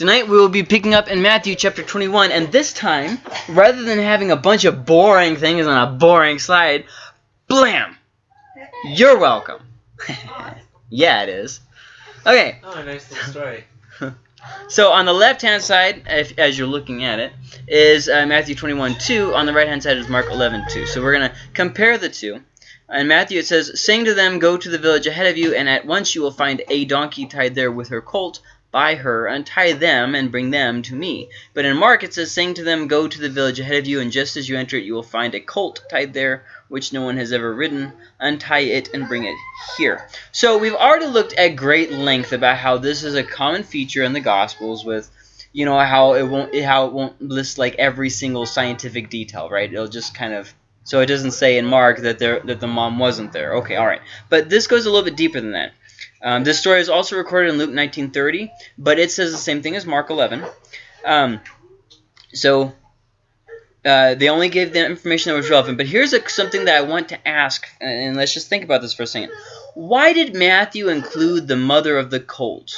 Tonight we will be picking up in Matthew chapter 21, and this time, rather than having a bunch of boring things on a boring slide, blam! You're welcome. yeah, it is. Okay, Oh, a nice little story. so on the left-hand side, if, as you're looking at it, is uh, Matthew 21, 2. On the right-hand side is Mark 11, 2. So we're going to compare the two. In Matthew it says, Saying to them, Go to the village ahead of you, and at once you will find a donkey tied there with her colt, by her, untie them, and bring them to me. But in Mark it says, Saying to them, Go to the village ahead of you, and just as you enter it you will find a colt tied there, which no one has ever ridden. Untie it and bring it here. So we've already looked at great length about how this is a common feature in the Gospels with you know how it won't how it won't list like every single scientific detail, right? It'll just kind of so it doesn't say in Mark that there that the mom wasn't there. Okay, all right. But this goes a little bit deeper than that. Um, this story is also recorded in Luke 19:30, but it says the same thing as Mark 11. Um, so uh, they only gave the information that was relevant. But here's a, something that I want to ask, and let's just think about this for a second. Why did Matthew include the mother of the colt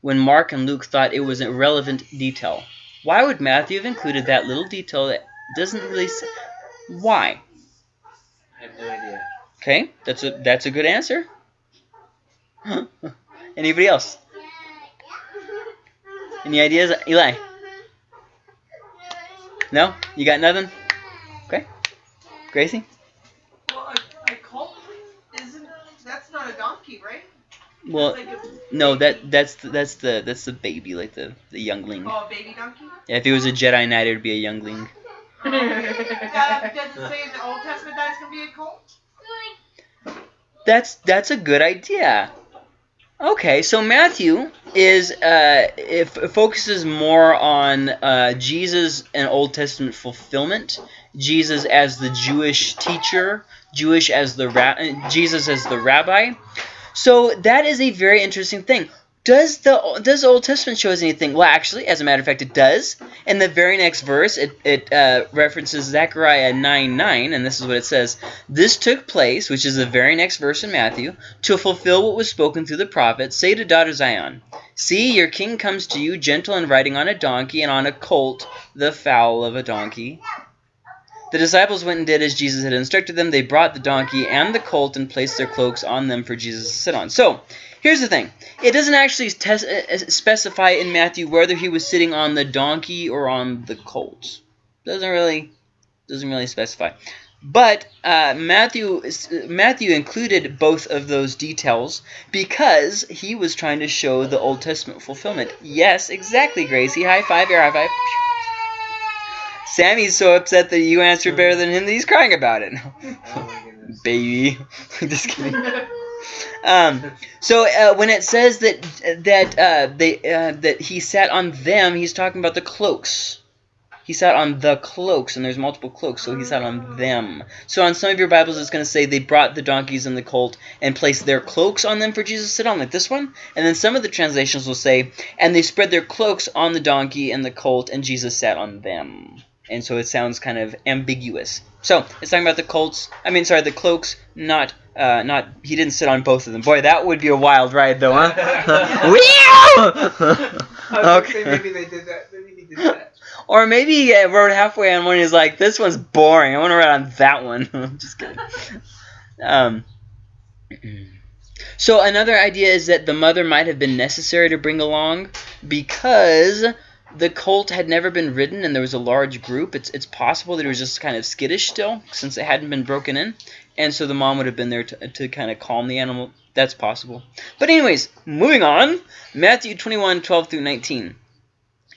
when Mark and Luke thought it was a relevant detail? Why would Matthew have included that little detail that doesn't really say? Why? I have no idea. Okay, that's a that's a good answer. Anybody else? Any ideas, Eli? No, you got nothing. Okay, Gracie. Well, a, a colt isn't. That's not a donkey, right? Well, Like a, no, that that's the, that's the that's the baby, like the the youngling. oh, a baby donkey. Yeah, if it was a Jedi Knight, it would be a youngling. Uh, does it say in the Old Testament that it's gonna be a colt? That's that's a good idea. Okay, so Matthew is uh, focuses more on uh, Jesus and Old Testament fulfillment. Jesus as the Jewish teacher, Jewish as the Jesus as the rabbi. So that is a very interesting thing. Does the does the Old Testament show us anything? Well, actually, as a matter of fact, it does. In the very next verse, it it uh, references Zechariah 9 9, and this is what it says: This took place, which is the very next verse in Matthew, to fulfill what was spoken through the prophet. Say to daughter Zion, See, your king comes to you, gentle and riding on a donkey, and on a colt, the fowl of a donkey. The disciples went and did as Jesus had instructed them. They brought the donkey and the colt and placed their cloaks on them for Jesus to sit on. So, here's the thing. It doesn't actually uh, specify in Matthew whether he was sitting on the donkey or on the colt. Doesn't really doesn't really specify. But uh, Matthew Matthew included both of those details because he was trying to show the Old Testament fulfillment. Yes, exactly, Gracie. High five, air high five. Sammy's so upset that you answered better than him that he's crying about it. Oh my goodness. Baby. Just kidding. Um, so uh, when it says that that uh, they uh, that he sat on them, he's talking about the cloaks. He sat on the cloaks, and there's multiple cloaks, so he sat on them. So on some of your Bibles, it's going to say they brought the donkeys and the colt and placed their cloaks on them for Jesus to sit on, like this one. And then some of the translations will say, and they spread their cloaks on the donkey and the colt, and Jesus sat on them. And so it sounds kind of ambiguous. So it's talking about the colts. I mean, sorry, the cloaks, not uh, not. He didn't sit on both of them. Boy, that would be a wild ride, though, huh? I was okay. say maybe they did that. Maybe he did that. Or maybe he uh, rode halfway on one. He's like, "This one's boring. I want to ride on that one." Just kidding. Um. So another idea is that the mother might have been necessary to bring along because the colt had never been ridden and there was a large group. It's it's possible that it was just kind of skittish still since it hadn't been broken in, and so the mom would have been there to to kind of calm the animal. That's possible. But anyways, moving on. Matthew 21, 12 through 19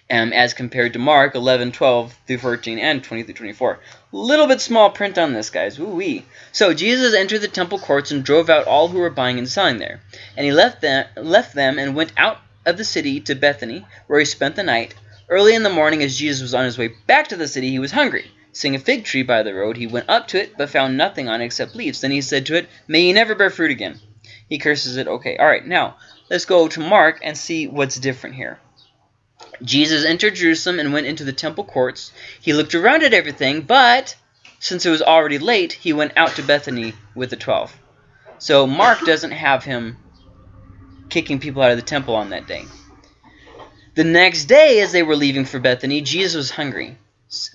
um, as compared to Mark 11, 12 through 14, and 20 through 24. Little bit small print on this, guys. Woo-wee. So Jesus entered the temple courts and drove out all who were buying and selling there. And he left them, left them and went out of the city to Bethany, where he spent the night. Early in the morning, as Jesus was on his way back to the city, he was hungry. Seeing a fig tree by the road, he went up to it, but found nothing on it except leaves. Then he said to it, May you never bear fruit again. He curses it. Okay, all right. Now, let's go to Mark and see what's different here. Jesus entered Jerusalem and went into the temple courts. He looked around at everything, but since it was already late, he went out to Bethany with the twelve. So Mark doesn't have him kicking people out of the temple on that day. The next day, as they were leaving for Bethany, Jesus was hungry.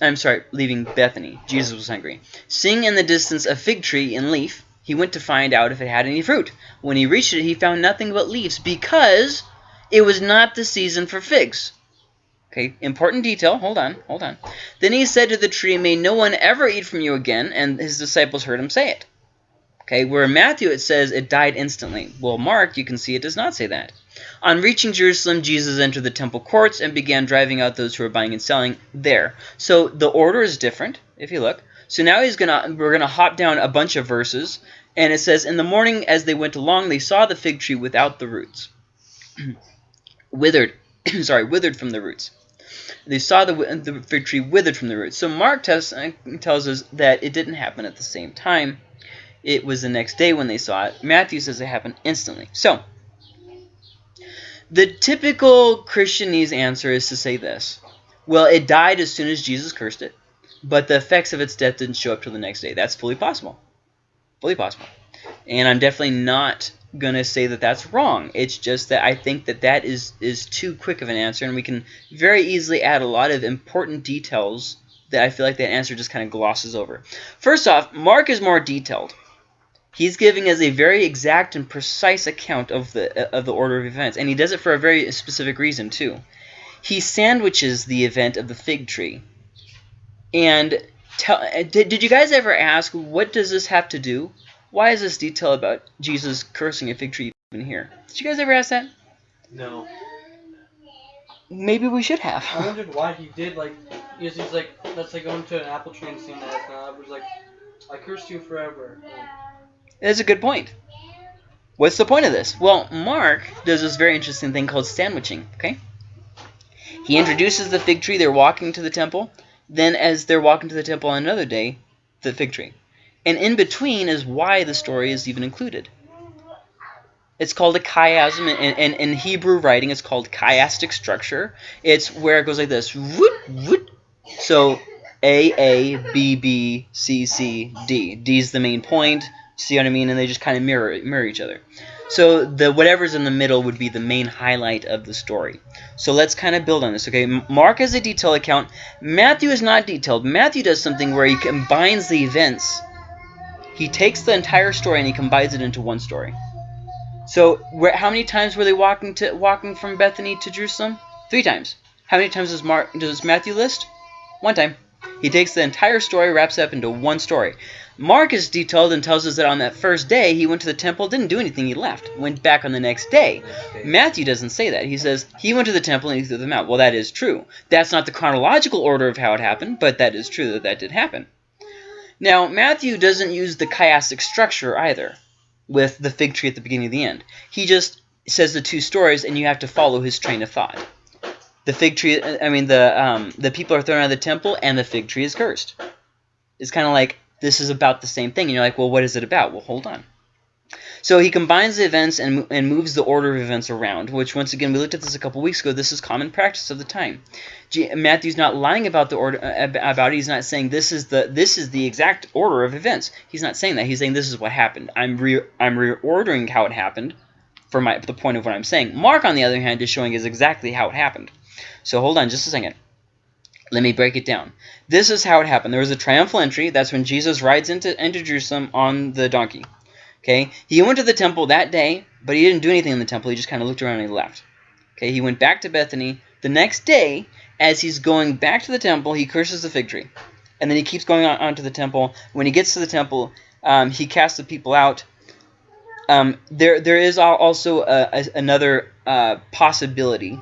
I'm sorry, leaving Bethany. Jesus was hungry. Seeing in the distance a fig tree in leaf, he went to find out if it had any fruit. When he reached it, he found nothing but leaves because it was not the season for figs. Okay, important detail. Hold on, hold on. Then he said to the tree, May no one ever eat from you again, and his disciples heard him say it. Okay, where in Matthew it says it died instantly. Well, Mark, you can see it does not say that. On reaching Jerusalem, Jesus entered the temple courts and began driving out those who were buying and selling there. So the order is different, if you look. So now he's gonna we're gonna hop down a bunch of verses, and it says, In the morning as they went along, they saw the fig tree without the roots. withered, sorry, withered from the roots. They saw the, the fig tree withered from the roots. So Mark tells, tells us that it didn't happen at the same time. It was the next day when they saw it. Matthew says it happened instantly. So, the typical Christianese answer is to say this. Well, it died as soon as Jesus cursed it, but the effects of its death didn't show up till the next day. That's fully possible. Fully possible. And I'm definitely not going to say that that's wrong. It's just that I think that that is, is too quick of an answer, and we can very easily add a lot of important details that I feel like that answer just kind of glosses over. First off, Mark is more detailed. He's giving us a very exact and precise account of the of the order of events, and he does it for a very specific reason too. He sandwiches the event of the fig tree. And tell, uh, did, did you guys ever ask what does this have to do? Why is this detail about Jesus cursing a fig tree even here? Did you guys ever ask that? No. Maybe we should have. I wondered why he did like. Because he's like, that's like going to an apple tree and seeing that not. It was like, I cursed you forever. And That's a good point. What's the point of this? Well, Mark does this very interesting thing called sandwiching, okay? He introduces the fig tree, they're walking to the temple. Then as they're walking to the temple on another day, the fig tree. And in between is why the story is even included. It's called a chiasm. In, in, in Hebrew writing, it's called chiastic structure. It's where it goes like this. So A, A, B, B, C, C, D. D is the main point. See what I mean? And they just kind of mirror mirror each other. So the whatever's in the middle would be the main highlight of the story. So let's kind of build on this. Okay, Mark has a detailed account. Matthew is not detailed. Matthew does something where he combines the events. He takes the entire story and he combines it into one story. So where, how many times were they walking to walking from Bethany to Jerusalem? Three times. How many times does Mark does Matthew list? One time. He takes the entire story, wraps it up into one story. Mark is detailed and tells us that on that first day he went to the temple, didn't do anything, he left. Went back on the next day. Matthew doesn't say that. He says he went to the temple and he threw them out. Well, that is true. That's not the chronological order of how it happened, but that is true that that did happen. Now, Matthew doesn't use the chiastic structure either, with the fig tree at the beginning and the end. He just says the two stories, and you have to follow his train of thought. The fig tree, I mean, the um, the people are thrown out of the temple, and the fig tree is cursed. It's kind of like this is about the same thing, and you're like, well, what is it about? Well, hold on. So he combines the events and, and moves the order of events around, which once again we looked at this a couple weeks ago. This is common practice of the time. G- Matthew's not lying about the order uh, about it. He's not saying this is the this is the exact order of events. He's not saying that. He's saying this is what happened. I'm re I'm reordering how it happened for my the point of what I'm saying. Mark, on the other hand, is showing us exactly how it happened. So hold on just a second. Let me break it down. This is how it happened. There was a triumphal entry. That's when Jesus rides into, into Jerusalem on the donkey. Okay, he went to the temple that day, but he didn't do anything in the temple. He just kind of looked around and he left. Okay, he went back to Bethany. The next day, as he's going back to the temple, he curses the fig tree. And then he keeps going on, on to the temple. When he gets to the temple, um, he casts the people out. Um, there, there is also a, a, another uh, possibility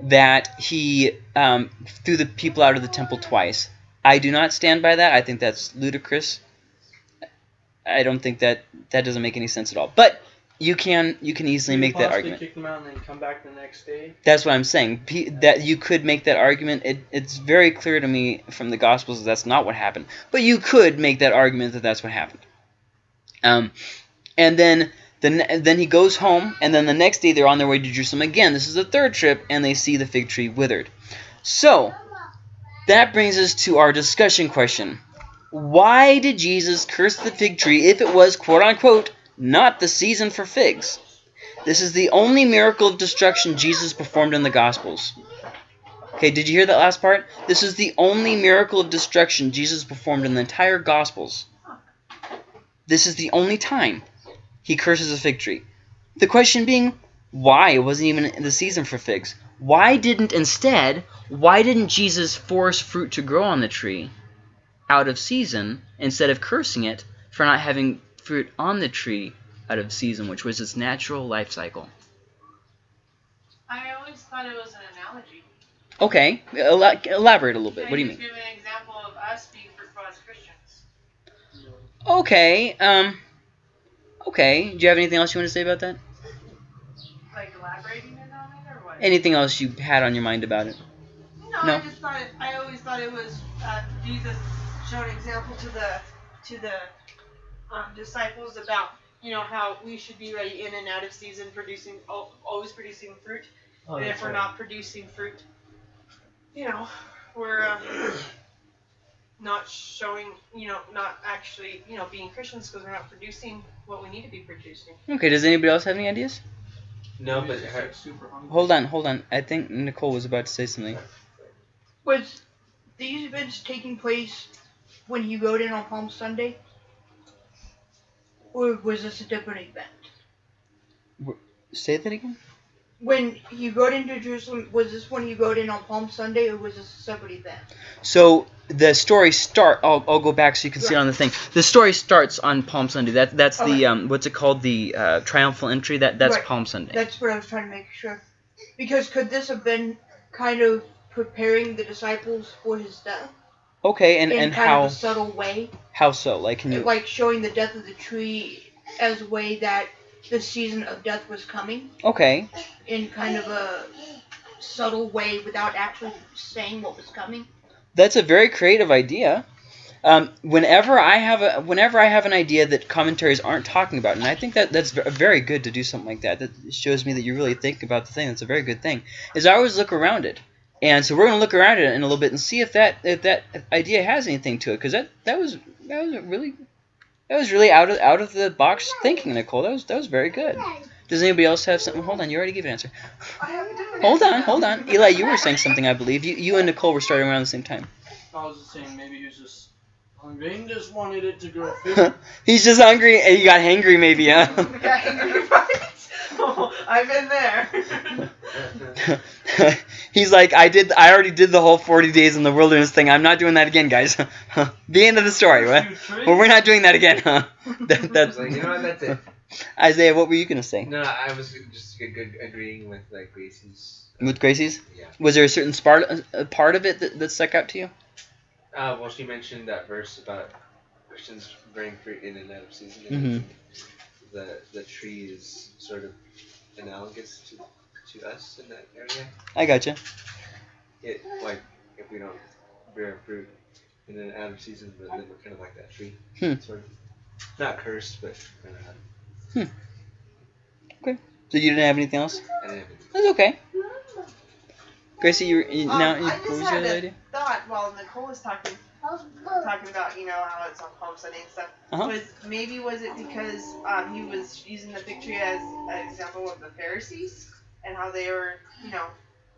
that he um, threw the people out of the temple twice. I do not stand by that. I think that's ludicrous. I don't think that that doesn't make any sense at all. But you can you can easily you make that argument. Kick them out and then come back the next day. That's what I'm saying. P- that you could make that argument. It, it's very clear to me from the Gospels that that's not what happened. But you could make that argument that that's what happened. Um, and then the ne- then he goes home, and then the next day they're on their way to Jerusalem again. This is the third trip, and they see the fig tree withered. So that brings us to our discussion question: Why did Jesus curse the fig tree if it was quote unquote not the season for figs? This is the only miracle of destruction Jesus performed in the Gospels. Okay, did you hear that last part? This is the only miracle of destruction Jesus performed in the entire Gospels. This is the only time he curses a fig tree. The question being, why? It wasn't even in the season for figs. Why didn't instead, why didn't Jesus force fruit to grow on the tree out of season instead of cursing it for not having fruit on the tree out of season, which was its natural life cycle? I always thought it was an analogy. Okay, ela- elaborate a little bit. What do you mean? Give an example of us being Christians. Okay, um, okay. Do you have anything else you want to say about that? Like elaborating on it or what? Anything else you had on your mind about it? No, No. I just thought it. I always thought it was uh, Jesus showed an example to the to the um, disciples about you know how we should be ready in and out of season, producing always producing fruit. Oh, and if we're right. not producing fruit, you know, we're uh, not showing, you know, not actually, you know, being Christians because we're not producing what we need to be producing. Okay, does anybody else have any ideas? No, but it's just, her, super hungry. Hold on, hold on. I think Nicole was about to say something. Was these events taking place when you rode in on Palm Sunday? Or was this a different event? Say that again? When you rode into Jerusalem, was this when you rode in on Palm Sunday or was this a separate event? So the story start. I'll, I'll go back so you can see it on the thing. The story starts on Palm Sunday. That that's the um what's it called the uh, triumphal entry. That that's Right. Palm Sunday. That's what I was trying to make sure. Because could this have been kind of preparing the disciples for his death Okay, and in and kind how of a subtle way? how so? Like can you? Like showing the death of the tree as a way that the season of death was coming Okay, in kind of a subtle way without actually saying what was coming. That's a very creative idea. Um, whenever I have a whenever I have an idea that commentaries aren't talking about, and I think that that's very good to do something like that. That shows me that you really think about the thing. That's a very good thing. Is I always look around it, and so we're gonna look around it in a little bit and see if that if that idea has anything to it. Because that that was that was really that was really out of out of the box thinking, Nicole. That was that was very good. Does anybody else have something? Hold on, you already gave an answer. I have a different Hold on, hold on. Eli, you were saying something, I believe. You you and Nicole were starting around the same time. I was just saying maybe he was just hungry and just wanted it to grow. He's just hungry and he got hangry, maybe, huh? Yeah, angry fights. Oh, I've been there. He's like, I did. I already did the whole 40 days in the wilderness thing. I'm not doing that again, guys. the end of the story. What? Well, we're not doing that again, huh? That, that's like, you know what, that's it. Isaiah. What were you gonna say No, I was just agreeing with like Gracie's. with Gracie's? Yeah. Was there a certain part a part of it that, that stuck out to you? Uh, well, she mentioned that verse about Christians bearing fruit in and out of season. Mhm. The the tree is sort of analogous to to us in that area. I gotcha. It like if we don't bear fruit in and out of season, but then we're kind of like that tree. Hmm. Sort of. Not cursed, but kind of. So you didn't have anything else? I didn't That's okay. Gracie, you, were- you Um, now I what just was your had other a idea? thought while Nicole was talking, talking about you know how it's on Palm Sunday and stuff. Uh-huh. Was maybe was it because um, he was using the fig tree as an example of the Pharisees and how they were you know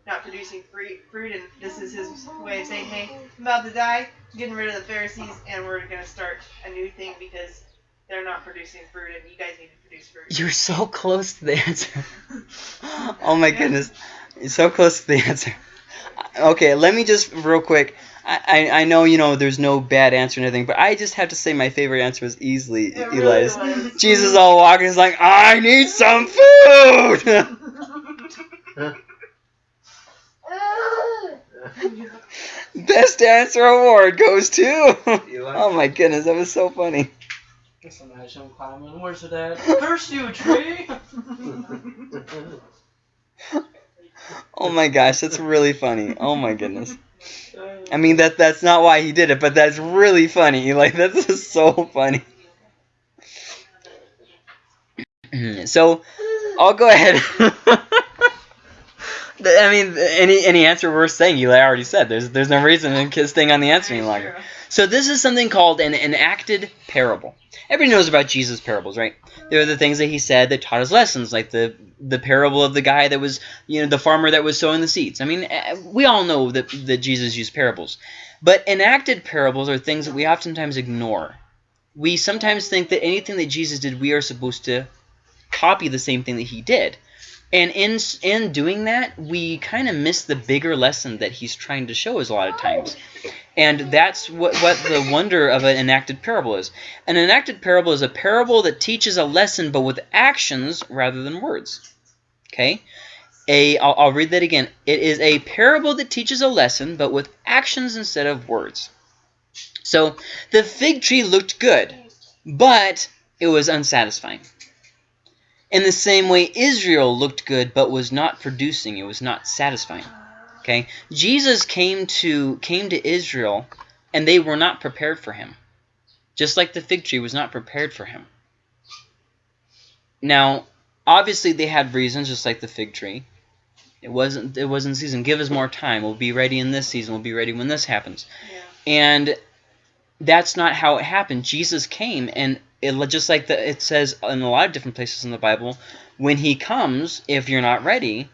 not producing fruit, fruit, and this is his way of saying, hey, I'm about to die, getting rid of the Pharisees, and we're gonna start a new thing because they're not producing fruit, and you guys need to produce fruit. You're so close to the answer. oh my goodness. You're so close to the answer. Okay, let me just real quick. I, I, I know you know there's no bad answer or anything, but I just have to say my favorite answer was easily It really Eli's. was. Jesus all walking is like, I need some food. Best answer award goes to. Eli? oh my goodness, that was so funny. Just imagine climbing. Where's it at? Curse you, tree! Oh my gosh, that's really funny. Oh my goodness. I mean that that's not why he did it, but that's really funny. Like that's just so funny. so I'll go ahead. I mean, any any answer we're saying, you already said. There's there's no reason in staying on the answer any longer. True. So this is something called an enacted parable. Everybody knows about Jesus' parables, right? They're the things that he said that taught us lessons, like the the parable of the guy that was, you know, the farmer that was sowing the seeds. I mean, eh, we all know that that Jesus used parables, but enacted parables are things that we oftentimes ignore. We sometimes think that anything that Jesus did, we are supposed to copy the same thing that he did. And in in doing that, we kind of miss the bigger lesson that he's trying to show us a lot of times. And that's what, what the wonder of an enacted parable is. An enacted parable is a parable that teaches a lesson but with actions rather than words. Okay? A, I'll, I'll read that again. It is a parable that teaches a lesson but with actions instead of words. So the fig tree looked good, but it was unsatisfying. In the same way, Israel looked good but was not producing. It was not satisfying. Okay, Jesus came to came to Israel, and they were not prepared for him, just like the fig tree was not prepared for him. Now, obviously, they had reasons, just like the fig tree. It wasn't it wasn't season. Give us more time. We'll be ready in this season. We'll be ready when this happens. Yeah. And that's not how it happened. Jesus came, and it just like the, it says in a lot of different places in the Bible, when he comes, if you're not ready,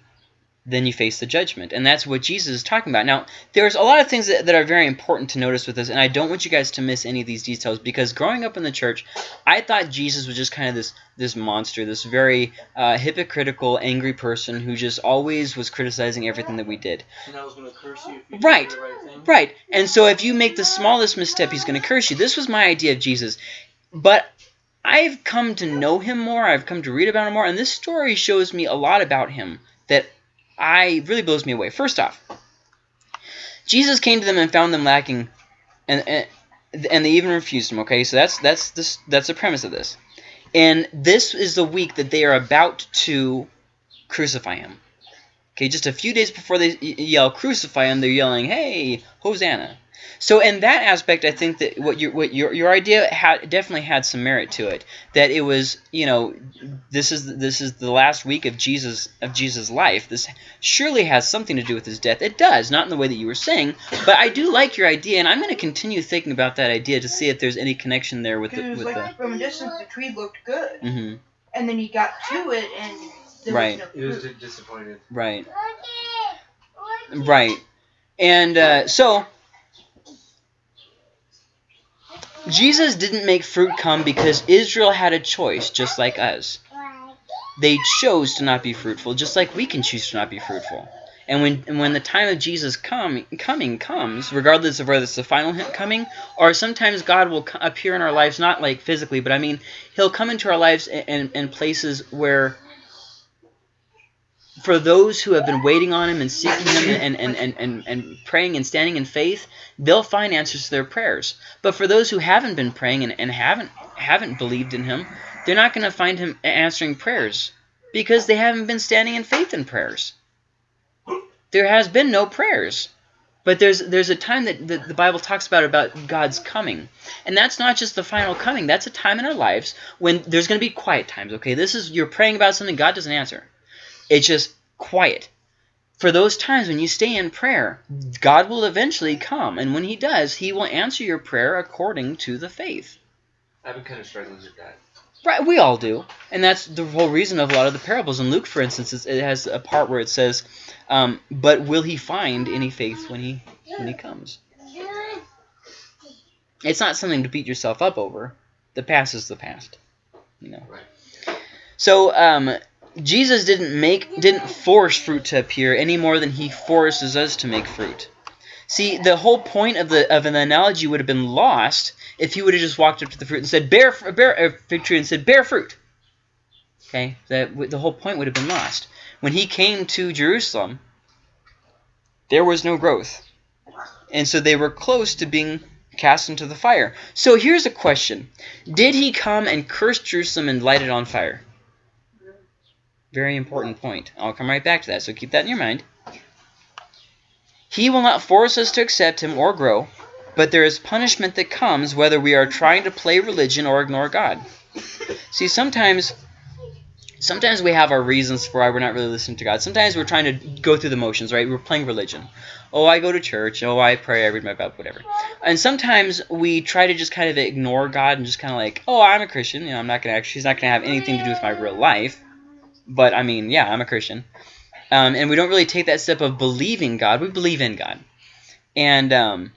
then you face the judgment. And that's what Jesus is talking about. Now, there's a lot of things that, that are very important to notice with this, and I don't want you guys to miss any of these details because growing up in the church, I thought Jesus was just kind of this this monster, this very uh, hypocritical, angry person who just always was criticizing everything that we did. And I was going to curse you if you Right. did the right thing. Right. And so if you make the smallest misstep, he's going to curse you. This was my idea of Jesus. But I've come to know him more. I've come to read about him more. And this story shows me a lot about him that I really blows me away. First off, Jesus came to them and found them lacking, and and, and they even refused him. Okay, so that's that's this that's the premise of this. And this is the week that they are about to crucify him. Okay, just a few days before they yell crucify him, they're yelling, "Hey, Hosanna!" So in that aspect, I think that what your what your your idea had definitely had some merit to it. That it was, you know, this is this is the last week of Jesus of Jesus' life. This surely has something to do with his death. It does, not in the way that you were saying, but I do like your idea, and I'm going to continue thinking about that idea to see if there's any connection there with the Because it was with like from a distance the tree looked good, the. hmm and then he got to it and there Right. was He no was disappointed. Right. Right. And uh, so Jesus didn't make fruit come because Israel had a choice, just like us. They chose to not be fruitful, just like we can choose to not be fruitful. And when and when the time of Jesus come, coming comes, regardless of whether it's the final coming, or sometimes God will appear in our lives, not like physically, but I mean, He'll come into our lives in, in, in places where for those who have been waiting on him and seeking him and, and, and, and, and praying and standing in faith, they'll find answers to their prayers. But for those who haven't been praying and, and haven't haven't believed in him, they're not going to find him answering prayers because they haven't been standing in faith in prayers. There has been no prayers. But there's there's a time that the, the Bible talks about about God's coming. And that's not just the final coming. That's a time in our lives when there's going to be quiet times, okay? This is you're praying about something God doesn't answer. It's just quiet. For those times when you stay in prayer, God will eventually come, and when He does, He will answer your prayer according to the faith. I've been kind of struggling with that. Right, we all do, and that's the whole reason of a lot of the parables. In Luke, for instance, it has a part where it says, um, "But will he find any faith when he when he comes?" It's not something to beat yourself up over. The past is the past, you know. Right. So um, Jesus didn't make didn't force fruit to appear any more than he forces us to make fruit. See, the whole point of the of an analogy would have been lost if he would have just walked up to the fruit and said, "Bear, bear a fig tree," and said, "Bear fruit." Okay, that the whole point would have been lost. When he came to Jerusalem, there was no growth, and so they were close to being cast into the fire. So here's a question: Did he come and curse Jerusalem and light it on fire? Very important point. I'll come right back to that, so keep that in your mind. He will not force us to accept him or grow, but there is punishment that comes whether we are trying to play religion or ignore God. See, sometimes sometimes we have our reasons for why we're not really listening to God. Sometimes we're trying to go through the motions, right? We're playing religion. Oh, I go to church. Oh, I pray. I read my Bible, whatever. And sometimes we try to just kind of ignore God and just kind of like, oh, I'm a Christian. You know, I'm not gonna actually. He's not gonna have anything to do with my real life. But I mean, yeah, I'm a Christian. Um, and we don't really take that step of believing God. We believe in God. And um,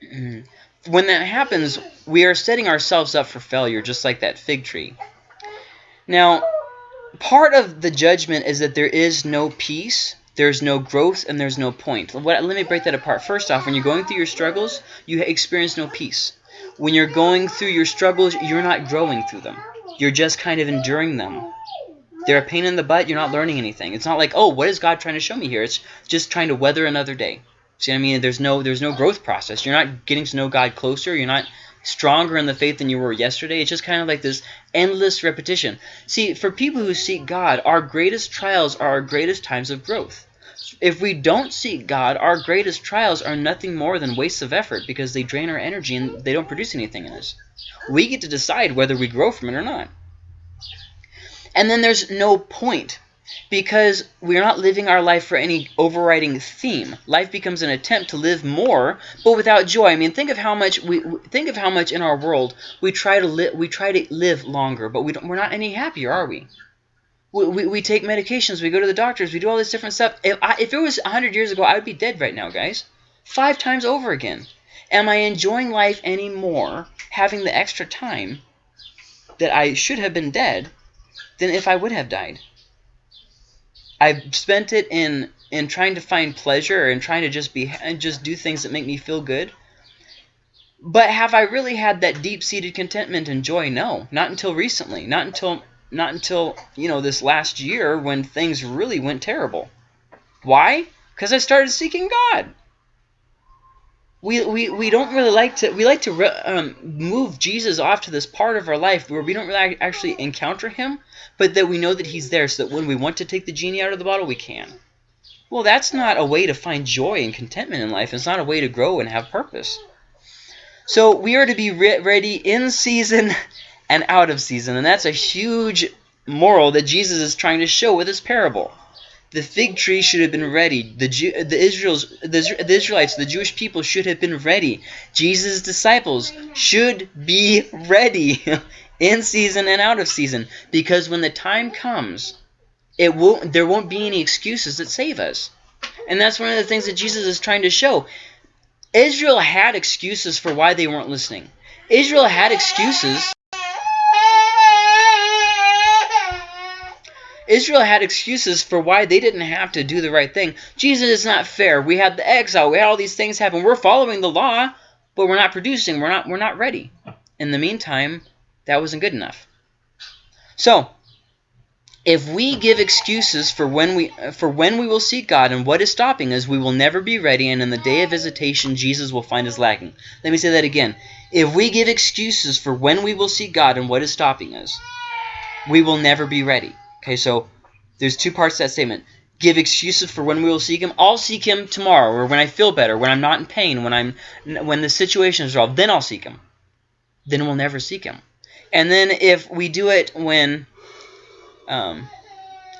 when that happens, we are setting ourselves up for failure, just like that fig tree. Now, part of the judgment is that there is no peace, there's no growth, and there's no point. What, let me break that apart. First off, when you're going through your struggles, you experience no peace. When you're going through your struggles, you're not growing through them. You're just kind of enduring them. They're a pain in the butt. You're not learning anything. It's not like, oh, what is God trying to show me here? It's just trying to weather another day. See what I mean? There's no there's no growth process. You're not getting to know God closer. You're not stronger in the faith than you were yesterday. It's just kind of like this endless repetition. See, for people who seek God, our greatest trials are our greatest times of growth. If we don't seek God, our greatest trials are nothing more than wastes of effort because they drain our energy and they don't produce anything in us. We get to decide whether we grow from it or not. And then there's no point because we're not living our life for any overriding theme. Life becomes an attempt to live more, but without joy. I mean, think of how much we think of how much in our world we try to live. We try to live longer, but we don't, we're not any happier, are we? We, we? take medications. We go to the doctors. We do all this different stuff. If, I, if it was 100 years ago, I would be dead right now, guys. Five times over again. Am I enjoying life any more having the extra time that I should have been dead than if I would have died? I've spent it in in trying to find pleasure and trying to just be and just do things that make me feel good. But have I really had that deep-seated contentment and joy? No, not until recently. Not until not until, you know, this last year when things really went terrible. Why? Because I started seeking God we, we, we don't really like to we like to um, move Jesus off to this part of our life where we don't really actually encounter him, but that we know that he's there so that when we want to take the genie out of the bottle, we can. Well, that's not a way to find joy and contentment in life. It's not a way to grow and have purpose. So we are to be re ready in season and out of season, and that's a huge moral that Jesus is trying to show with this parable. The fig tree should have been ready. The, the Israel's, the, the Israelites, the Jewish people should have been ready. Jesus' disciples should be ready in season and out of season. Because when the time comes, it won't, there won't be any excuses that save us. And that's one of the things that Jesus is trying to show. Israel had excuses for why they weren't listening. Israel had excuses Israel had excuses for why they didn't have to do the right thing. Jesus is not fair. We had the exile. We had all these things happen. We're following the law, but we're not producing. We're not, we're not ready. In the meantime, that wasn't good enough. So, if we give excuses for when we for when we will seek God and what is stopping us, we will never be ready, and in the day of visitation, Jesus will find us lacking. Let me say that again. If we give excuses for when we will seek God and what is stopping us, we will never be ready. Okay, so there's two parts to that statement. Give excuses for when we will seek him. I'll seek him tomorrow, or when I feel better, when I'm not in pain, when I'm when the situation is resolved. Then I'll seek him. Then we'll never seek him. And then if we do it when, um,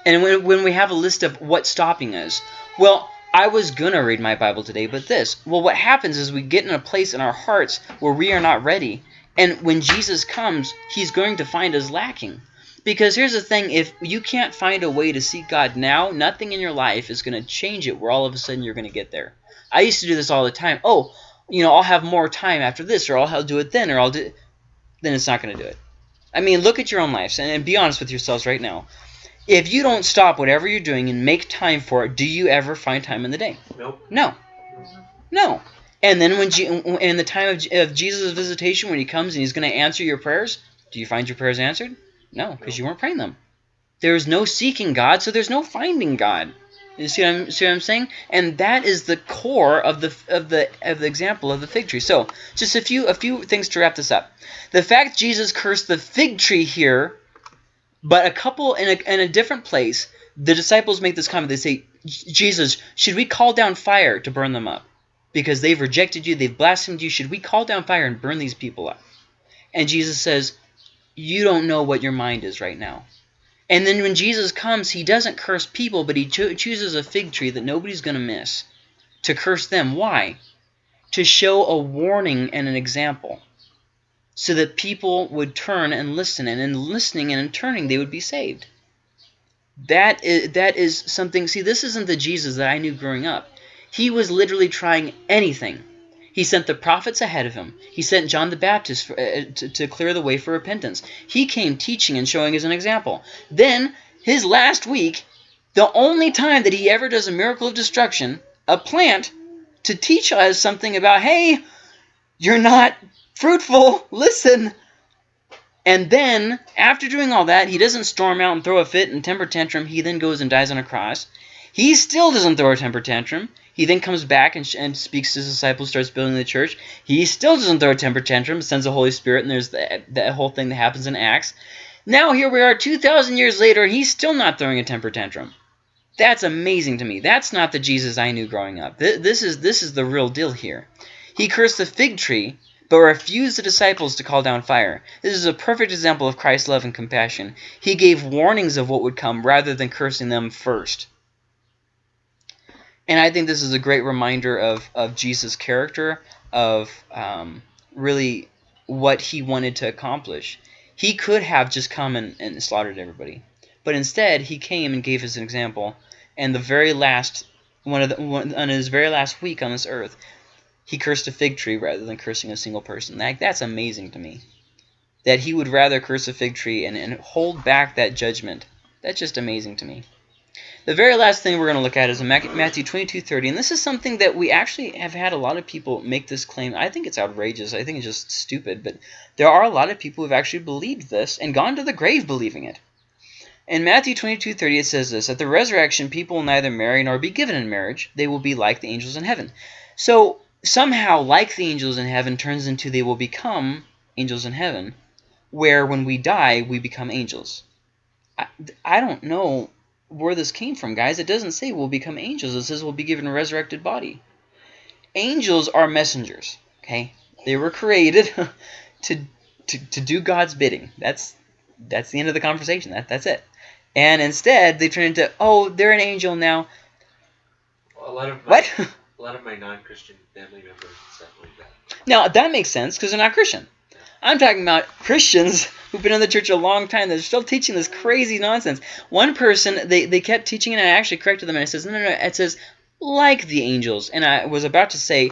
and when when we have a list of what's stopping us, well, I was gonna read my Bible today, but this. Well, what happens is we get in a place in our hearts where we are not ready, and when Jesus comes, He's going to find us lacking. Because here's the thing, if you can't find a way to seek God now, nothing in your life is going to change it where all of a sudden you're going to get there. I used to do this all the time. Oh, you know, I'll have more time after this, or I'll do it then, or I'll do it. Then it's not going to do it. I mean, look at your own lives and, and be honest with yourselves right now. If you don't stop whatever you're doing and make time for it, do you ever find time in the day? Nope. No. No. And then when in the time of, of Jesus' visitation, when he comes and he's going to answer your prayers, do you find your prayers answered? No, because you weren't praying them. There is no seeking God, so there's no finding God. You see what I'm see what I'm saying? And that is the core of the of the of the example of the fig tree. So just a few a few things to wrap this up. The fact Jesus cursed the fig tree here, but a couple in a in a different place, the disciples make this comment. They say, Jesus, should we call down fire to burn them up? Because they've rejected you, they've blasphemed you. Should we call down fire and burn these people up? And Jesus says, you don't know what your mind is right now. And then when Jesus comes, he doesn't curse people, but he cho- chooses a fig tree that nobody's going to miss to curse them. Why? To show a warning and an example so that people would turn and listen, and in listening and in turning, they would be saved. That is, that is something, see, this isn't the Jesus that I knew growing up. He was literally trying anything. He sent the prophets ahead of him. He sent John the Baptist for, uh, to, to clear the way for repentance. He came teaching and showing as an example. Then, his last week, the only time that he ever does a miracle of destruction, a plant, to teach us something about, hey, you're not fruitful, listen. And then, after doing all that, he doesn't storm out and throw a fit and temper tantrum. He then goes and dies on a cross. He still doesn't throw a temper tantrum. He then comes back and, and speaks to his disciples, starts building the church. He still doesn't throw a temper tantrum, sends the Holy Spirit, and there's that, whole thing that happens in Acts. Now here we are 2,000 years later, and he's still not throwing a temper tantrum. That's amazing to me. That's not the Jesus I knew growing up. This is, this is the real deal here. He cursed the fig tree, but refused the disciples to call down fire. This is a perfect example of Christ's love and compassion. He gave warnings of what would come rather than cursing them first. And I think this is a great reminder of, of Jesus' character, of um, really what he wanted to accomplish. He could have just come and, and slaughtered everybody. But instead, he came and gave us an example. And the very last, one of the, one, on his very last week on this earth, he cursed a fig tree rather than cursing a single person. That, that's amazing to me. That he would rather curse a fig tree and, and hold back that judgment. That's just amazing to me. The very last thing we're going to look at is Matthew 22:30, and this is something that we actually have had a lot of people make this claim. I think it's outrageous. I think it's just stupid, but there are a lot of people who've actually believed this and gone to the grave believing it. In Matthew 22:30 it says this, At the resurrection people will neither marry nor be given in marriage. They will be like the angels in heaven. So somehow like the angels in heaven turns into they will become angels in heaven, where when we die we become angels. I, I don't know where this came from, guys. It doesn't say we'll become angels. It says we'll be given a resurrected body. Angels are messengers, okay? They were created to, to, to do God's bidding. That's that's the end of the conversation. That That's it. And instead, they turn into, oh, they're an angel now. A lot of my, What? a lot of my non-Christian family members and stuff like that. now, that makes sense because they're not Christian. I'm talking about Christians who've been in the church a long time. They're still teaching this crazy nonsense. One person, they, they kept teaching, and I actually corrected them, and it says, no, no, no, it says, like the angels. And I was about to say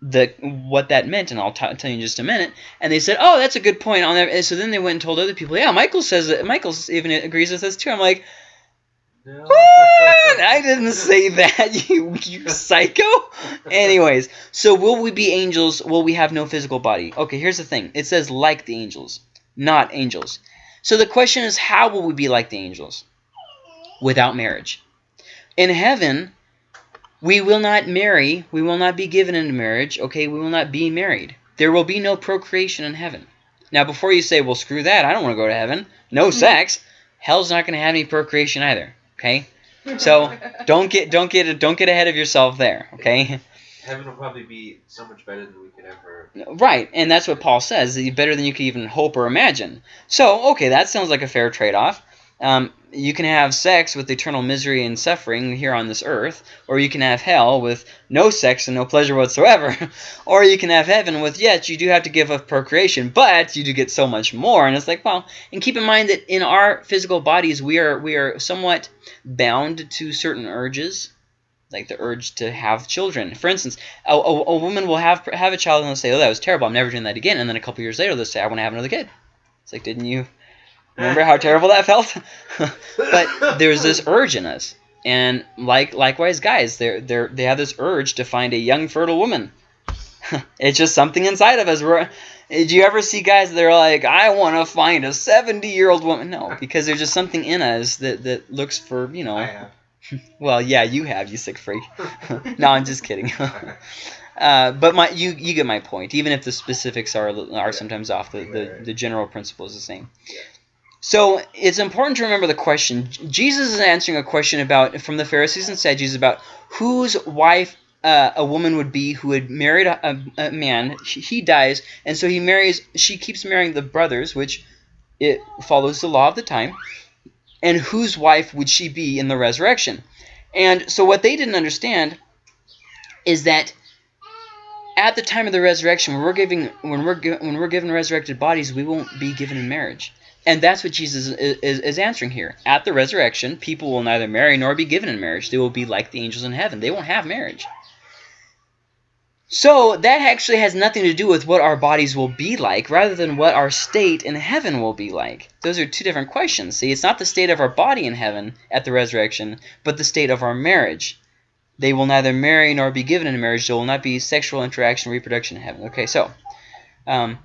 the what that meant, and I'll tell you in just a minute. And they said, oh, that's a good point. on. And so then they went and told other people, yeah, Michael says that. Michael even agrees with this too. I'm like, No. what? I didn't say that, you, you psycho. Anyways, so will we be angels? Will we have no physical body? Okay, here's the thing. It says like the angels, not angels. So the question is, how will we be like the angels? Without marriage. In heaven, we will not marry. We will not be given into marriage. Okay, we will not be married. There will be no procreation in heaven. Now, before you say, well, screw that. I don't want to go to heaven. No hmm. sex. Hell's not going to have any procreation either. Okay? So don't get don't get don't get ahead of yourself there, okay? Heaven will probably be so much better than we could ever. Right, and that's what Paul says, better than you could even hope or imagine. So, okay, that sounds like a fair trade-off. Um, you can have sex with eternal misery and suffering here on this earth, or you can have hell with no sex and no pleasure whatsoever, or you can have heaven with, yes, you do have to give up procreation, but you do get so much more. And it's like, well, and keep in mind that in our physical bodies, we are we are somewhat bound to certain urges, like the urge to have children. For instance, a, a, a woman will have have a child and they'll say, oh, that was terrible, I'm never doing that again. And then a couple years later, they'll say, I want to have another kid. It's like, didn't you remember how terrible that felt? but there's this urge in us. And like likewise, guys, they're, they're, they have this urge to find a young, fertile woman. it's just something inside of us. We're, did you ever see guys that are like, I want to find a 70-year-old woman? No, because there's just something in us that, that looks for, you know, well, yeah, you have, you sick freak. no, I'm just kidding. uh, but my, you, you get my point. Even if the specifics are are sometimes off, the, the, the general principle is the same. So it's important to remember the question. Jesus is answering a question about from the Pharisees and Sadducees about whose wife uh, a woman would be who had married a, a, man. He, he dies, and so he marries. She keeps marrying the brothers, which it follows the law of the time. and whose wife would she be in the resurrection? And so what they didn't understand is that at the time of the resurrection, when we're giving when we're when we're given resurrected bodies, we won't be given in marriage. And that's what Jesus is, is, answering here. At the resurrection, people will neither marry nor be given in marriage. They will be like the angels in heaven. They won't have marriage. So that actually has nothing to do with what our bodies will be like, rather than what our state in heaven will be like. Those are two different questions. See, it's not the state of our body in heaven at the resurrection, but the state of our marriage. They will neither marry nor be given in marriage. There will not be sexual interaction, reproduction in heaven. Okay, so um,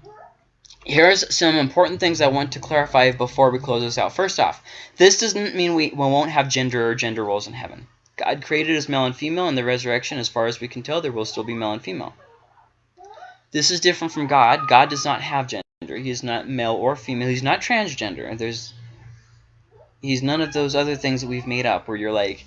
here's some important things I want to clarify before we close this out. First off, this doesn't mean we, we won't have gender or gender roles in heaven. God created as male and female. In the resurrection, as far as we can tell, there will still be male and female. This is different from God. God does not have gender. He is not male or female. He's not transgender. There's He's none of those other things that we've made up where you're like,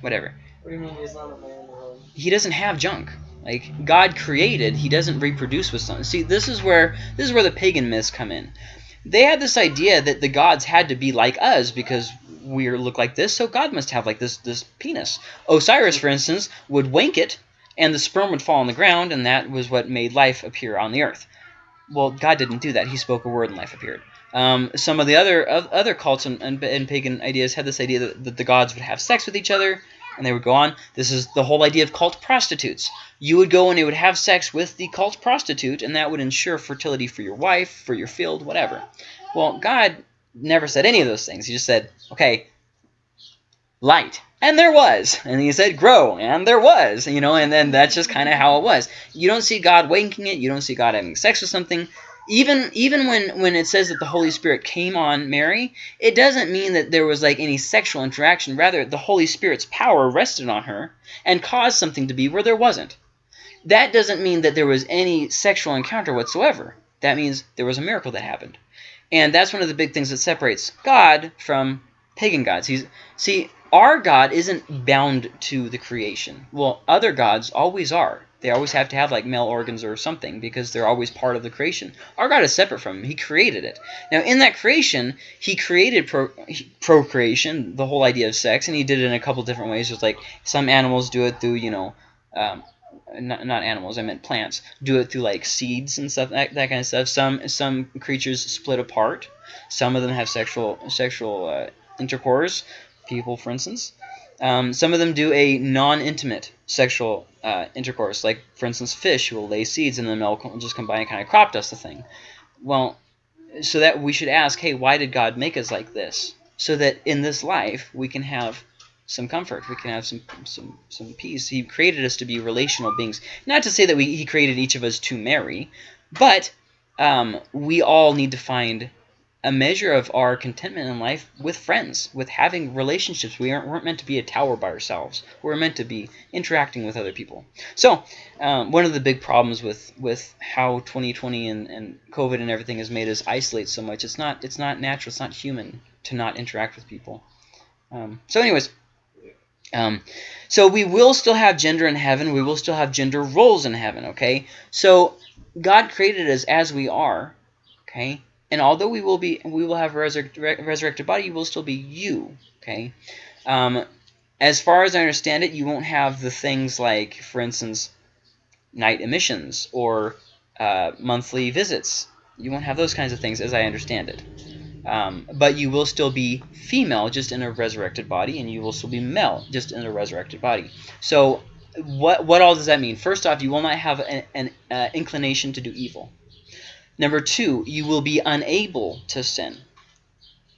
whatever. What do you mean he's not a man He doesn't have junk. Like God created, he doesn't reproduce with something. See, this is where this is where the pagan myths come in. They had this idea that the gods had to be like us because we look like this, so God must have like this this penis. Osiris, for instance, would wank it, and the sperm would fall on the ground, and that was what made life appear on the earth. Well, God didn't do that. He spoke a word, and life appeared. Um, some of the other of other cults and, and, and pagan ideas had this idea that, that the gods would have sex with each other, and they would go on. This is the whole idea of cult prostitutes. You would go and you would have sex with the cult prostitute, and that would ensure fertility for your wife, for your field, whatever. Well, God never said any of those things. He just said, okay, light. And there was. And he said, grow. And there was. You know, and then that's just kind of how it was. You don't see God winking it. You don't see God having sex with something. Even even when, when it says that the Holy Spirit came on Mary, it doesn't mean that there was like any sexual interaction. Rather, the Holy Spirit's power rested on her and caused something to be where there wasn't. That doesn't mean that there was any sexual encounter whatsoever. That means there was a miracle that happened. And that's one of the big things that separates God from pagan gods. He's see, our God isn't bound to the creation. Well, other gods always are. They always have to have like male organs or something because they're always part of the creation. Our God is separate from him. He created it. Now, in that creation, he created pro procreation, the whole idea of sex, and he did it in a couple different ways. There's like some animals do it through, you know, um, not, not animals, I meant plants, do it through like seeds and stuff, that, that kind of stuff. Some some creatures split apart. Some of them have sexual sexual uh, intercourse. People, for instance. Um, some of them do a non-intimate sexual uh, intercourse, like for instance, fish will lay seeds and then they'll just come by and kind of crop dust the thing. Well, so that we should ask, hey, why did God make us like this? So that in this life we can have some comfort. We can have some some some peace. He created us to be relational beings. Not to say that we he created each of us to marry, but um, we all need to find a measure of our contentment in life with friends, with having relationships. We aren't weren't meant to be a tower by ourselves. We're meant to be interacting with other people. So um, one of the big problems with with how 2020 and, and COVID and everything has made us isolate so much. It's not it's not natural. It's not human to not interact with people. Um, so anyways, um, so we will still have gender in heaven. We will still have gender roles in heaven, okay? So God created us as we are, okay? And although we will be, we will have a resurrect, resurrected body, you will still be you, okay? Um, as far as I understand it, you won't have the things like, for instance, night emissions or uh, monthly visits. You won't have those kinds of things as I understand it. Um, but you will still be female just in a resurrected body, and you will still be male just in a resurrected body. So what what all does that mean? First off, you will not have an, an uh, inclination to do evil. Number two, you will be unable to sin.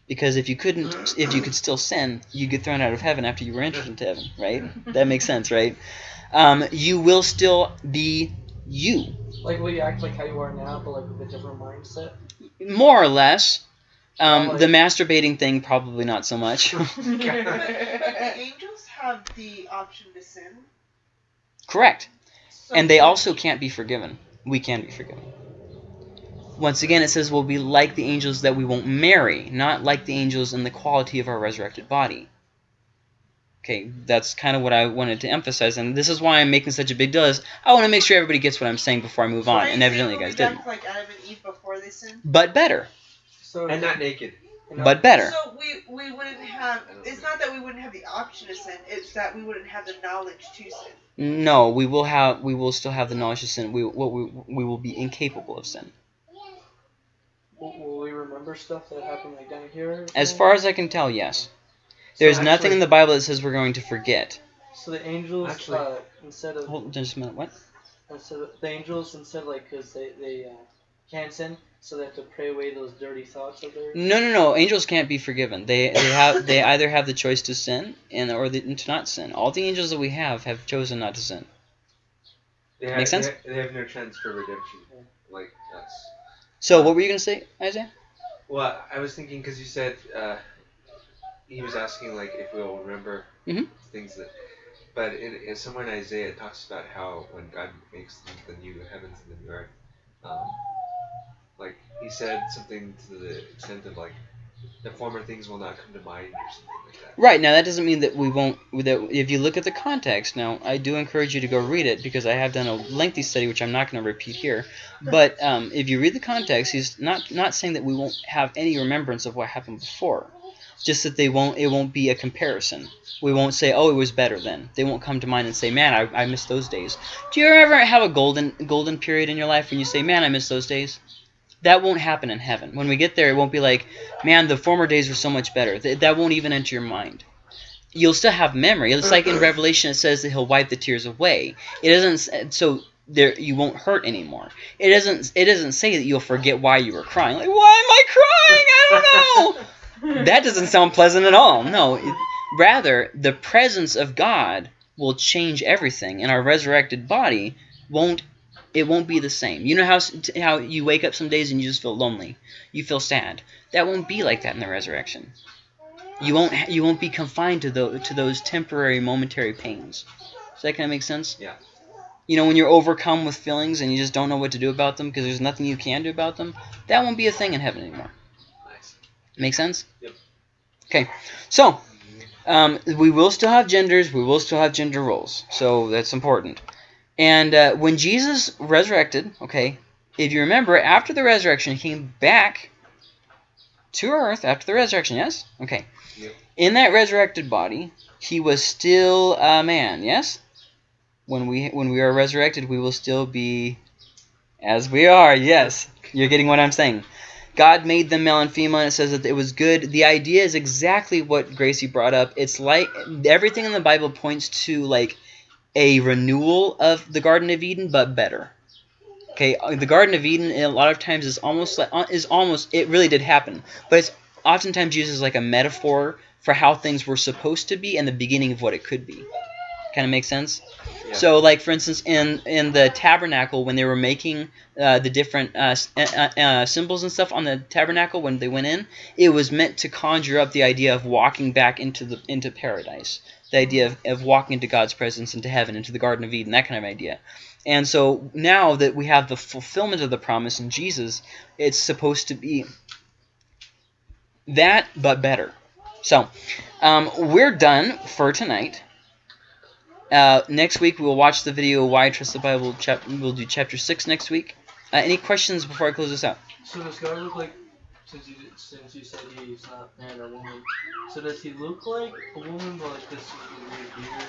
Because if you couldn't, if you could still sin, you'd get thrown out of heaven after you were entered into heaven, right? That makes sense, right? Um, you will still be you, Like, will you act like how you are now, but like with a different mindset? more or less. Um, Probably. the masturbating thing, probably not so much. But the angels have the option to sin. Correct. So And they also can't be forgiven. We can be forgiven. Once again, it says we'll be like the angels that we won't marry, not like the angels in the quality of our resurrected body. Okay, that's kind of what I wanted to emphasize, and this is why I'm making such a big deal. Is I want to make sure everybody gets what I'm saying before I move on, and evidently you guys didn't. Like Adam and Eve before they sinned. But better. So And not naked. You know? but better. So we we wouldn't have. It's not that we wouldn't have the option to sin. It's that we wouldn't have the knowledge to sin. No, we will have we will still have the knowledge to sin. We what we, we will be incapable of sin. Will, will we remember stuff that happened like down here? As far as I can tell, yes. There's So nothing actually- in the Bible that says we're going to forget. So the angels, Actually- uh, instead of Hold just a minute. What? instead of the angels, instead like because they they uh, can't sin, so they have to pray away those dirty thoughts of theirs. No, no, no. Angels can't be forgiven. They they have they either have the choice to sin and or the, to not sin. All the angels that we have have chosen not to sin. They have, sense? They have, they have no chance for redemption, like us. So what were you gonna say, Isaiah? Well, I was thinking because you said uh, he was asking like if we'll remember Mhm. things that, but in, in somewhere in Isaiah it talks about how when God makes the, the new heavens and the new earth, um, like he said something to the extent of like the former things will not come to mind or something like that. Right now, that doesn't mean that we won't. That if you look at the context, now I do encourage you to go read it because I have done a lengthy study, which I'm not going to repeat here. But um, if you read the context, he's not not saying that we won't have any remembrance of what happened before. Just that they won't. It won't be a comparison. We won't say, "Oh, it was better then." They won't come to mind and say, "Man, I, I miss those days." Do you ever have a golden golden period in your life when you say, "Man, I miss those days"? That won't happen in heaven. When we get there, it won't be like, "Man, the former days were so much better." Th- that won't even enter your mind you'll still have memory. It's like in Revelation it says that he'll wipe the tears away. It doesn't so there you won't hurt anymore. It doesn't it doesn't say that you'll forget why you were crying. Like why am I crying? I don't know. that doesn't sound pleasant at all. No, it, rather the presence of God will change everything, and our resurrected body won't. It won't be the same. You know how how you wake up some days and you just feel lonely, you feel sad. That won't be like that in the resurrection. You won't ha- you won't be confined to those to those temporary momentary pains. Does that kind of make sense? Yeah. You know when you're overcome with feelings and you just don't know what to do about them because there's nothing you can do about them. That won't be a thing in heaven anymore. Nice. Make sense? Yep. Okay, so um, we will still have genders. We will still have gender roles. So that's important. And uh, when Jesus resurrected, okay, if you remember, after the resurrection, he came back to earth after the resurrection. Yes. Okay. Yep. In that resurrected body, he was still a man. Yes. When we when we are resurrected, we will still be as we are. Yes. You're getting what I'm saying. God made them male and female, and it says that it was good. The idea is exactly what Gracie brought up. It's like everything in the Bible points to like a renewal of the Garden of Eden, but better. Okay, uh, the Garden of Eden a lot of times is almost like uh, is almost it really did happen, but it's oftentimes used as like a metaphor for how things were supposed to be and the beginning of what it could be. Kind of makes sense. Yeah. So, like for instance, in in the tabernacle when they were making uh, the different uh, uh, uh, symbols and stuff on the tabernacle when they went in, it was meant to conjure up the idea of walking back into the into paradise, the idea of, of walking into God's presence, into heaven, into the Garden of Eden, that kind of idea. And so now that we have the fulfillment of the promise in Jesus, it's supposed to be that, but better. So, um, we're done for tonight. Uh, next week we will watch the video "Why I Trust the Bible." Chap- we'll do chapter six next week. Uh, any questions before I close this out? So does God look like, since you since you said he's not man or woman, so does he look like a woman but like this weird beard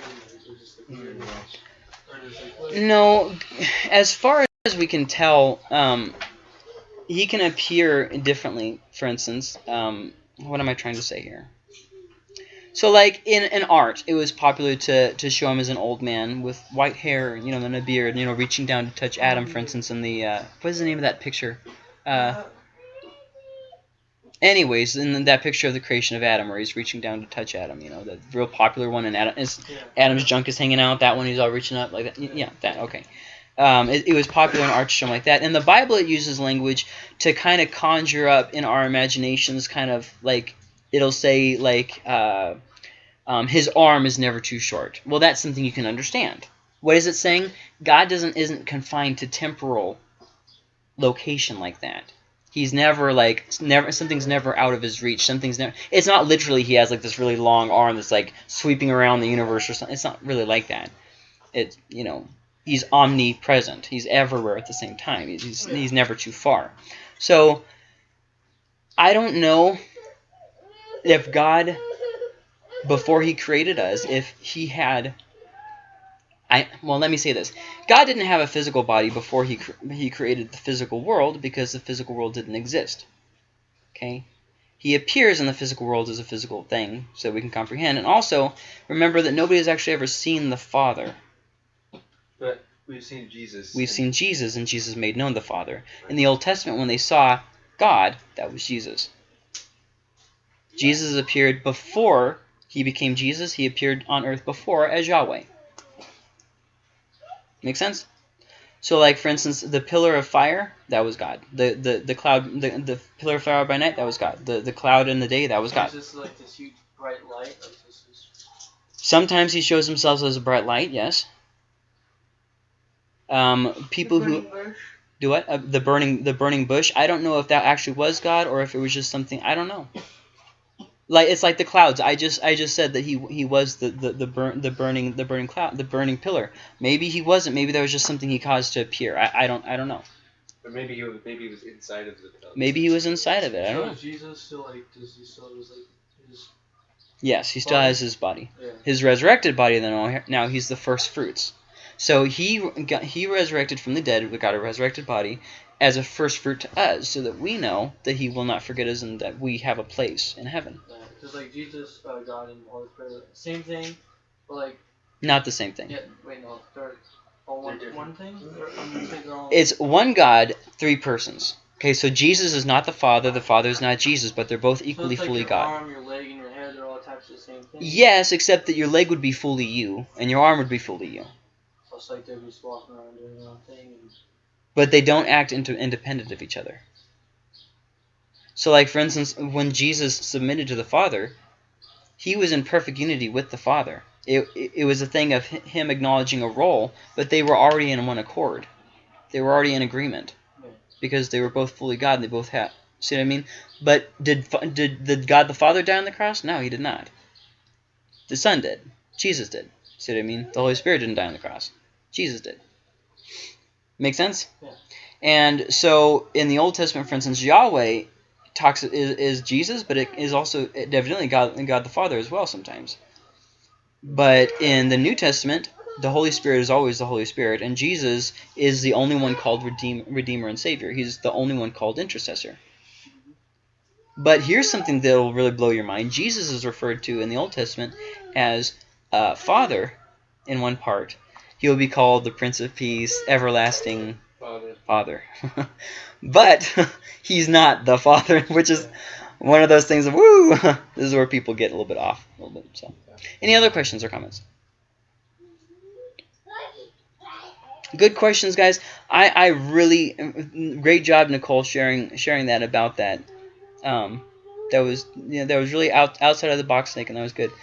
and just like weird, or does like what? No, as far as we can tell, um, he can appear differently. For instance, um, what am I trying to say here? So, like in, in art, it was popular to, to show him as an old man with white hair, you know, and a beard, you know, reaching down to touch Adam, for instance, in the uh, what is the name of that picture? Uh, anyways, in that picture of the creation of Adam, where he's reaching down to touch Adam, you know, the real popular one, and Adam is Yeah. Adam's junk is hanging out. That one he's all reaching up like that. Y- Yeah, that okay. Um, it, it was popular in art to show like that. In the Bible, it uses language to kind of conjure up in our imaginations, kind of like it'll say like uh, um, his arm is never too short. Well, that's something you can understand. What is it saying? God doesn't isn't confined to temporal location like that. He's never like never something's never out of his reach. Something's never. It's not literally he has like this really long arm that's like sweeping around the universe or something. It's not really like that. It's you know he's omnipresent. He's everywhere at the same time. He's he's, he's never too far. So I don't know if God, before He created us, if He had, I well, let me say this: God didn't have a physical body before He cr- He created the physical world because the physical world didn't exist. Okay, He appears in the physical world as a physical thing, so we can comprehend. And also remember that nobody has actually ever seen the Father. But we've seen Jesus. We've seen Jesus, and Jesus made known the Father. In the Old Testament, when they saw God, that was Jesus. Jesus appeared before he became Jesus. He appeared on earth before as Yahweh. Make sense? So, like for instance, the pillar of fire, that was God. The the the cloud, the, the pillar of fire by night, that was God. The the cloud in the day, that was God. Is this like this huge bright light? Like this is Sometimes he shows himself as a bright light. Yes. Um, people The who bush. Do what? Uh, the burning the burning bush. I don't know if that actually was God or if it was just something. I don't know. Like it's like the clouds. I just I just said that he he was the the the, burn, the burning the burning cloud the burning pillar. Maybe he wasn't. Maybe there was just something he caused to appear. I, I don't I don't know. Or maybe he was, maybe he was inside of the. pillar. Maybe he was inside of it. I so don't know. Jesus still like does he still is like his Yes, he still Body. has his body. yeah. His resurrected body. Then oh, now he's the first fruits. So he got, he resurrected from the dead. We got a resurrected body as a first fruit to us, so that we know that he will not forget us and that we have a place in heaven. Because like Jesus, uh, God, and the Holy Spirit, same thing, but like Not the same thing. yeah, wait no, they're all one They're one thing. Or, I'm gonna say they're all. It's one God, three persons. Okay, so Jesus is not the Father, the Father is not Jesus, but they're both so equally it's like fully your God. arm, your leg, and your head are all attached to the same thing. Yes, except that your leg would be fully you, and your arm would be fully you. So it's like they're just walking around doing their own thing. And, But they don't act into independent of each other. So, like for instance, when Jesus submitted to the Father, he was in perfect unity with the Father. It, it, was a thing of him acknowledging a role, but they were already in one accord. They were already in agreement because they were both fully God. and They both had. See what I mean? But did did did God the Father die on the cross? No, he did not. The Son did. Jesus did. See what I mean? The Holy Spirit didn't die on the cross. Jesus did. Make sense? Yeah. And so in the Old Testament, for instance, Yahweh talks is, is Jesus, but it is also evidently God God the Father as well sometimes. But in the New Testament, the Holy Spirit is always the Holy Spirit, and Jesus is the only one called Redeem, Redeemer and Savior. He's the only one called Intercessor. But here's something that will really blow your mind. Jesus is referred to in the Old Testament as uh, Father in one part. He will be called the Prince of Peace, Everlasting Father. Father. but he's not the Father, which is one of those things of woo. this is where people get a little bit off a little bit. So, any other questions or comments? Good questions, guys. I, I really great job, Nicole, sharing sharing that about that. Um, that was you know that was really out outside of the box, Snake, and that was good.